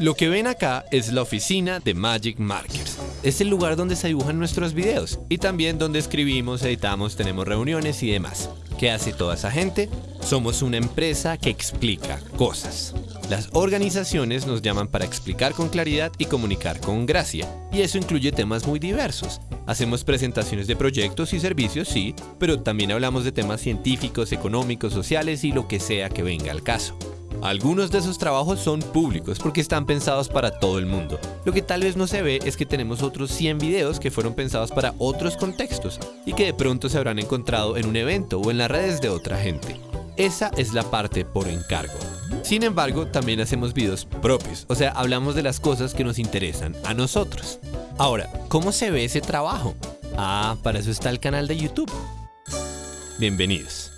Lo que ven acá es la oficina de Magic Markers. Es el lugar donde se dibujan nuestros videos y también donde escribimos, editamos, tenemos reuniones y demás. ¿Qué hace toda esa gente? Somos una empresa que explica cosas. Las organizaciones nos llaman para explicar con claridad y comunicar con gracia, y eso incluye temas muy diversos. Hacemos presentaciones de proyectos y servicios, sí, pero también hablamos de temas científicos, económicos, sociales y lo que sea que venga al caso. Algunos de esos trabajos son públicos porque están pensados para todo el mundo. Lo que tal vez no se ve es que tenemos otros 100 videos que fueron pensados para otros contextos y que de pronto se habrán encontrado en un evento o en las redes de otra gente. Esa es la parte por encargo. Sin embargo, también hacemos videos propios, o sea, hablamos de las cosas que nos interesan a nosotros. Ahora, ¿cómo se ve ese trabajo? Ah, para eso está el canal de YouTube. Bienvenidos.